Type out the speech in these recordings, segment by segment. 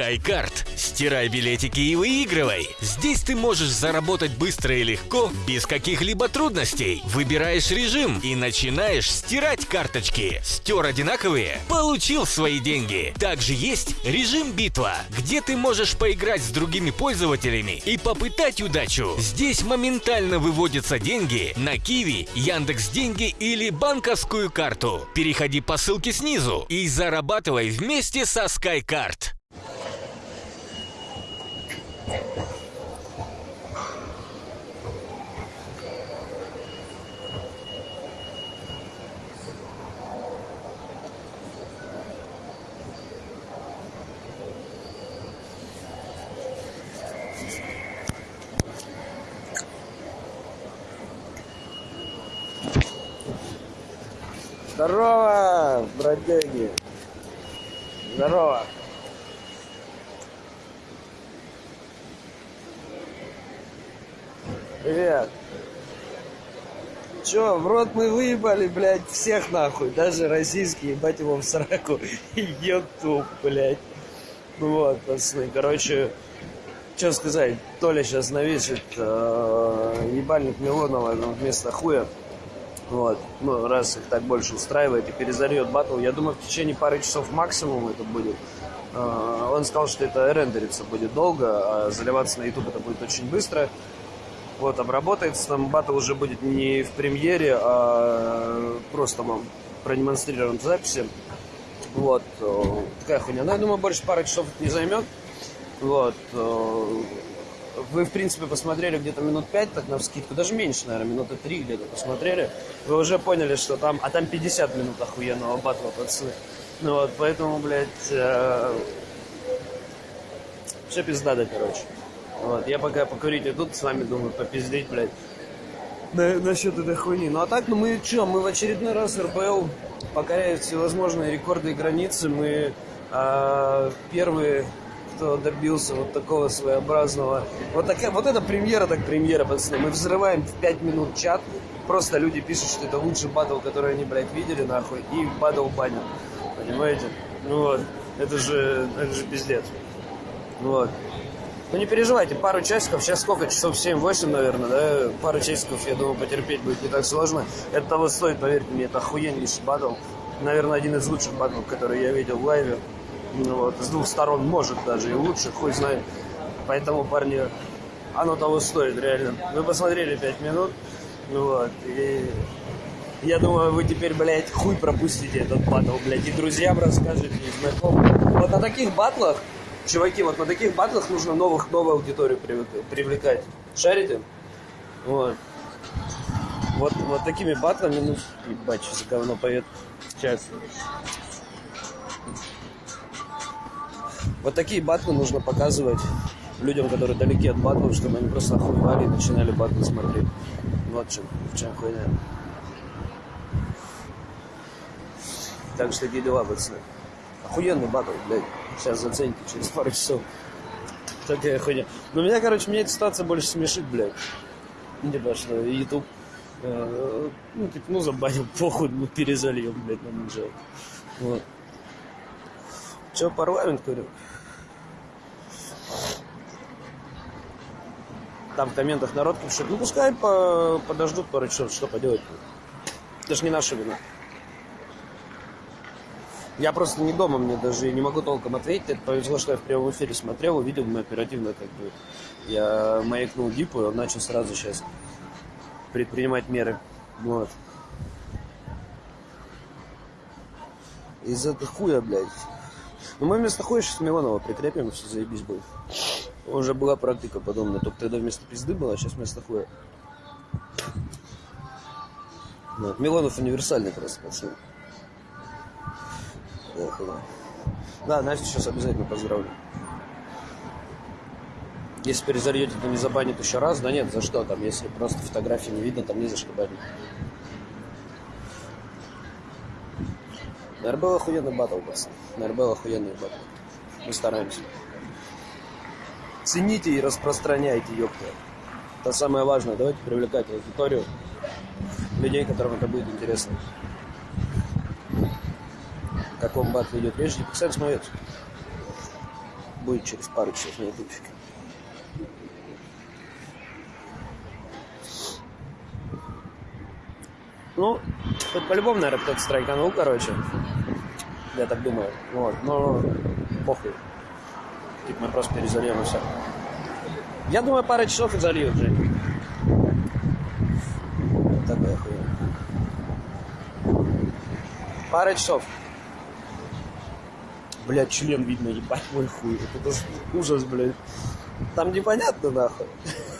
SkyCard. Стирай билетики и выигрывай. Здесь ты можешь заработать быстро и легко, без каких-либо трудностей. Выбираешь режим и начинаешь стирать карточки. Стер одинаковые? Получил свои деньги. Также есть режим битва, где ты можешь поиграть с другими пользователями и попытать удачу. Здесь моментально выводятся деньги на Киви, Яндекс Деньги или банковскую карту. Переходи по ссылке снизу и зарабатывай вместе со SkyCard. Здорово, бродяги. Здорово. Привет. Чё, в рот мы выебали, блядь, всех нахуй, даже российские, ебать его в сраку, ютуб, блядь. Вот, пацаны, короче, что сказать, Толя сейчас навесит э, ебальник Милонова вместо хуя. Вот. Ну, раз их так больше устраивает и перезальет батл, я думаю, в течение пары часов максимум это будет. Э, Он сказал, что это рендериться будет долго, а заливаться на YouTube это будет очень быстро. Вот, обработается там батл уже будет не в премьере, а просто вам продемонстрирован в записи. Вот, э, такая хуйня. Но я думаю, больше пары часов не займет. Вот. Э, Вы, в принципе, посмотрели где-то минут 5, так на вскидку, даже меньше, наверное, минуты 3 где-то посмотрели. Вы уже поняли, что там, а там 50 минут охуенного батла, пацаны. Ну вот, поэтому, блядь, э, все пиздато, короче. Вот, я пока покурить иду, с вами думаю, попиздеть, блядь. На, насчет этой хуйни. Ну а так, ну мы что, мы в очередной раз РПЛ покоряет всевозможные рекорды и границы. Мы а, первые, кто добился вот такого своеобразного... Вот, такая, вот это премьера, так премьера, пацаны. Мы взрываем в 5 минут чат. Просто люди пишут, что это лучший батл, который они, блядь, видели, нахуй. И батл банят. Понимаете? Ну вот. Это же, это же пиздец. Вот. Ну не переживайте, пару часиков, сейчас сколько, часов 7-8, наверное, да, пару часиков, я думаю, потерпеть будет не так сложно. Это того стоит, поверьте мне, это охуеннейший батл. Наверное, один из лучших батлов, которые я видел в лайве. Ну, вот, с двух сторон, может даже и лучше, хуй знает. Поэтому, парни, оно того стоит, реально. Вы посмотрели 5 минут, ну вот, и я думаю, вы теперь, блядь, хуй пропустите этот батл, блядь, и друзьям расскажете, и знакомым. Вот на таких батлах Чуваки, вот на таких батлах нужно новых, новую аудиторию привлекать. Шарите? Вот. Вот, вот такими батлами, ну, ебать, что за говно поет. Сейчас. Вот такие батлы нужно показывать людям, которые далеки от батлов, чтобы они просто охуевали и начинали батлы смотреть. Вот чем, в чем хуйня. Так что такие дела, пацаны. Охуенный батл, блядь. Сейчас зацените через пару часов. Такая хуйня. Но меня, короче, меня эта ситуация больше смешит, блядь. Ну, типа, что YouTube, э, ну, типа, ну, забанил, похуй, ну, перезальем, блядь, нам жалко. Вот. Че, парламент, говорю? Там в комментах народ пишет, ну, пускай по подождут пару часов, что поделать. Это же не наша вина. Я просто не дома, мне даже не могу толком ответить. Это повезло, что я в прямом эфире смотрел, увидел, мы оперативно как бы... Я маякнул Дипу, и он начал сразу сейчас предпринимать меры. Вот. Из-за хуя, блядь. Ну, мы вместо хуя сейчас Милонова прикрепим, все заебись будет. Уже была практика подобная, только тогда вместо пизды была, а сейчас вместо хуя. Вот. Милонов универсальный просто, пацаны. Да, Настю сейчас обязательно поздравлю. Если перезальете, то не забанит еще раз. Да нет, за что там, если просто фотографии не видно, там не за что банить. Наверное, был охуенный батл, пацаны. Наверное, был охуенный батл. Мы стараемся. Цените и распространяйте, ёпта. Это самое важное. Давайте привлекать аудиторию. Людей, которым это будет интересно. О каком батле идет речь, и пускай смотрят. будет через пару часов на ютубчике. Ну, тут по-любому, наверное, кто-то страйканул, короче. Я так думаю. Вот, но похуй. Типа мы просто перезальем. Я думаю, пара часов и зальют, Жень. Такая хуйня. Пара часов. Блядь, член видно, ебать мой хуй. Это ужас, блядь. Там непонятно, нахуй.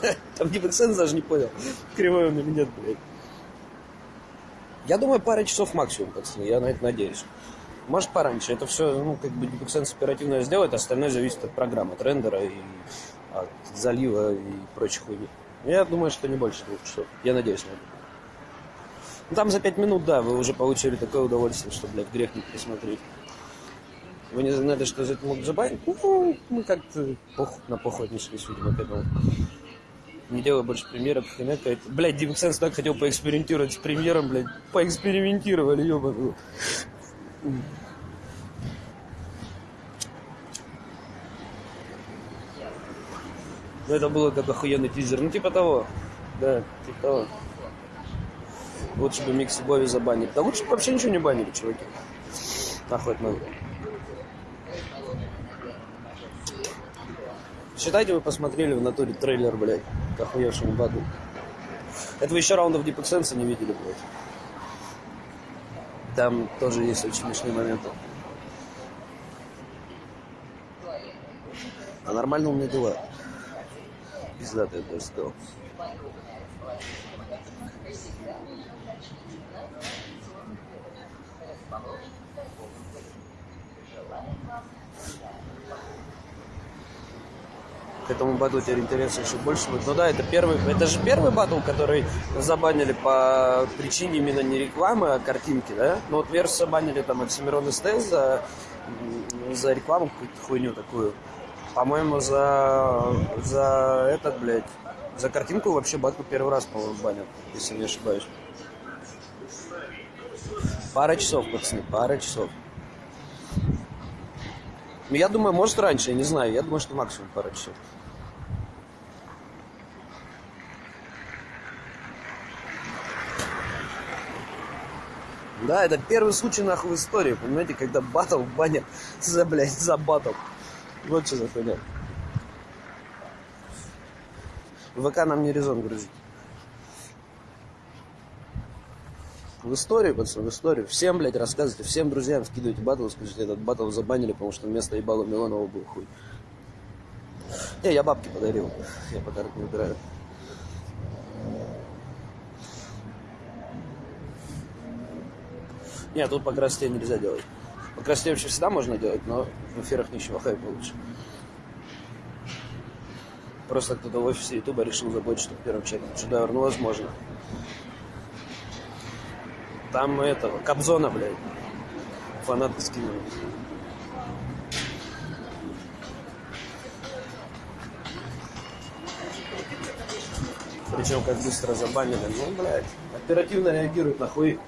Там Гибексенс даже не понял, кривой он или нет, блядь. Я думаю, пара часов максимум, пацаны, я на это надеюсь. Может, пораньше. Это все, ну, как бы Гибексенс оперативно сделает, остальное зависит от программы, от рендера и от залива и прочих хуйни. Я думаю, что не больше двух часов. Я надеюсь на это. Ну, там за пять минут, да, вы уже получили такое удовольствие, что, блядь, грех не пересмотреть. Вы не знали, что за это могут забанить? Ну, мы как-то пох... на поход не шли, видимо, к этому. Не делаю больше премьеров, хрена какая-то. Блядь, так хотел поэкспериментировать с премьером, блядь. Поэкспериментировали, ёбаную. Ну, это было как охуенный тизер. Ну, типа того. Да, типа того. Лучше бы Микси Бови забанили. Да лучше бы вообще ничего не банили, чуваки. Нахуй это надо. Считайте, вы посмотрели в натуре трейлер, блядь, к охуевшему бату. Это вы еще раундов Deep не видели, блядь. Там тоже есть очень смешные моменты. А нормально у меня дела. Пиздатый, я бы даже сказал. К этому батлу теперь интерес еще больше будет. Ну да, это первый, это же первый батл, который забанили по причине именно не рекламы, а картинки, да? Ну вот Верс забанили там Оксимирон СТС за, за рекламу какую-то хуйню такую. По-моему, за, за этот, блядь, за картинку вообще батл первый раз, по-моему, банят, если не ошибаюсь. Пара часов, пацаны, пара часов. Ну, я думаю, может раньше, я не знаю. Я думаю, что максимум пара часов. Да, это первый случай нахуй в истории, понимаете, когда батл банят за, блядь, за батл. Вот что за хуйня. ВК нам не резон грузить. В историю, пацаны, в историю. Всем, блядь, рассказывайте, всем друзьям скидывайте батл, скажите, этот батл забанили, потому что вместо ебала Милонова был хуй. Не, я бабки подарил. Я подарок не убираю. Нет, тут по красоте нельзя делать. По красоте вообще всегда можно делать, но в эфирах ничего хайпа лучше. Просто кто-то в офисе Ютуба решил заботиться в первом чеке. Шедевр, ну возможно. Там этого, Кобзона, блядь. Фанаты скинули. Причем как быстро забанили. Ну, блядь, оперативно реагируют, нахуй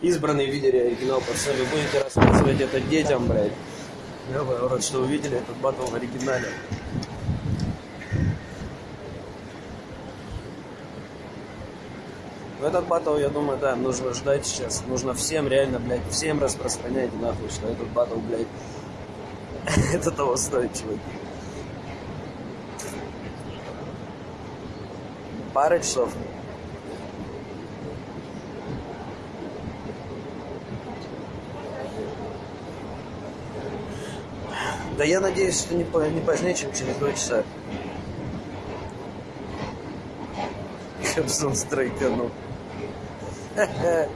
избранный видели оригинал, пацаны. Будете рассказывать это детям, блядь. Я рад, что увидели этот батл в оригинале. Этот батл, я думаю, да, нужно ждать сейчас. Нужно всем реально, блядь, всем распространять нахуй, что этот батл, блядь, это того стоит, чуваки. Пара часов. Да я надеюсь, что не, не позднее, чем через два часа. Хемсон страйканул.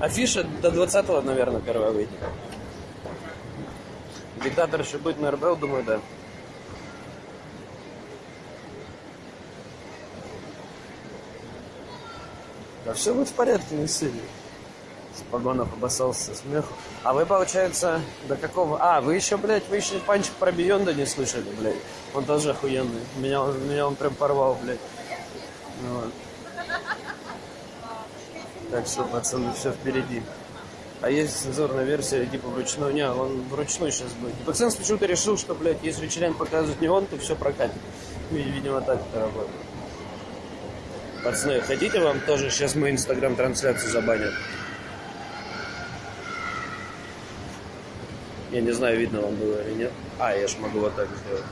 Афиша до 20-го, наверное, первая выйдет. Диктатор еще будет на РБЛ, думаю, да. Да все будет в порядке, не сильно. Погонов обоссался со смеху. А вы, получается, до какого... А, вы еще, блядь, вы еще панчик про Бионда не слышали, блядь. Он тоже охуенный. Меня, меня он прям порвал, блядь. Ну, вот. Так что, пацаны, все впереди. А есть цензурная версия, типа вручную. Не, он вручную сейчас будет. И почему-то решил, что, блядь, если член показывает не он, то все прокатит. Видимо, так это работает. Пацаны, хотите вам тоже сейчас мою инстаграм-трансляцию забанят? Я не знаю, видно вам было или нет. А, я ж могу вот так сделать.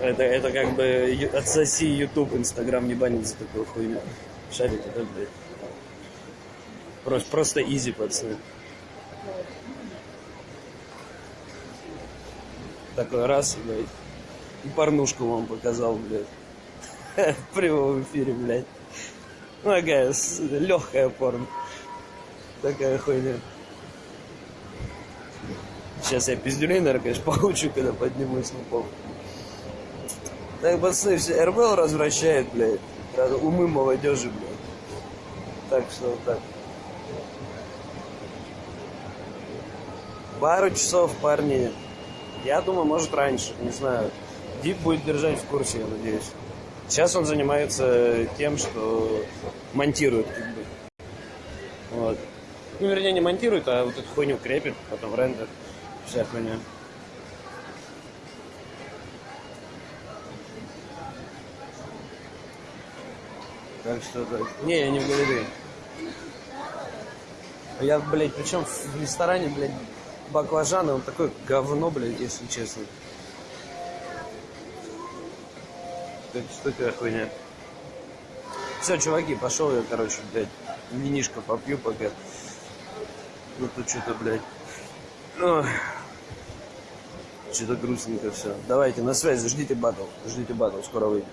Это, это как бы отсоси YouTube, Инстаграм не банит за такую хуйню. Шарите, да, блядь? Просто, просто изи, пацаны. Такой раз, блядь. И порнушку вам показал, блядь. В прямом эфире, блядь. Ну, такая легкая порно. Такая хуйня. Сейчас я пиздюлей, наверное, конечно, получу, когда поднимусь на пол. Так, пацаны, все, РБЛ развращает, блядь. Умы молодежи, блядь. Так что вот так. Пару часов, парни. Я думаю, может раньше, не знаю. Дип будет держать в курсе, я надеюсь. Сейчас он занимается тем, что монтирует, как бы. Вот. Ну, вернее, не монтирует, а вот эту хуйню крепит, потом рендер, вся хуйня. Так что так. Не, я не в галерее. Я, блядь, причем в ресторане, блядь, баклажаны, он такое говно, блядь, если честно. Так что такая хуйня. Все, чуваки, пошел я, короче, блядь, винишко попью пока. Ну тут что-то, блядь. Ох. Что-то грустненько все. Давайте, на связи, ждите батл. Ждите батл, скоро выйдет.